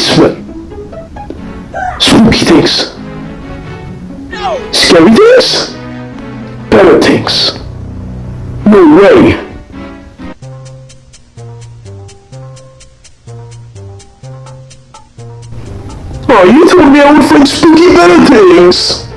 basement. Spooky things. Scary things. Better things. No way. Oh, you told me I would find spooky better things.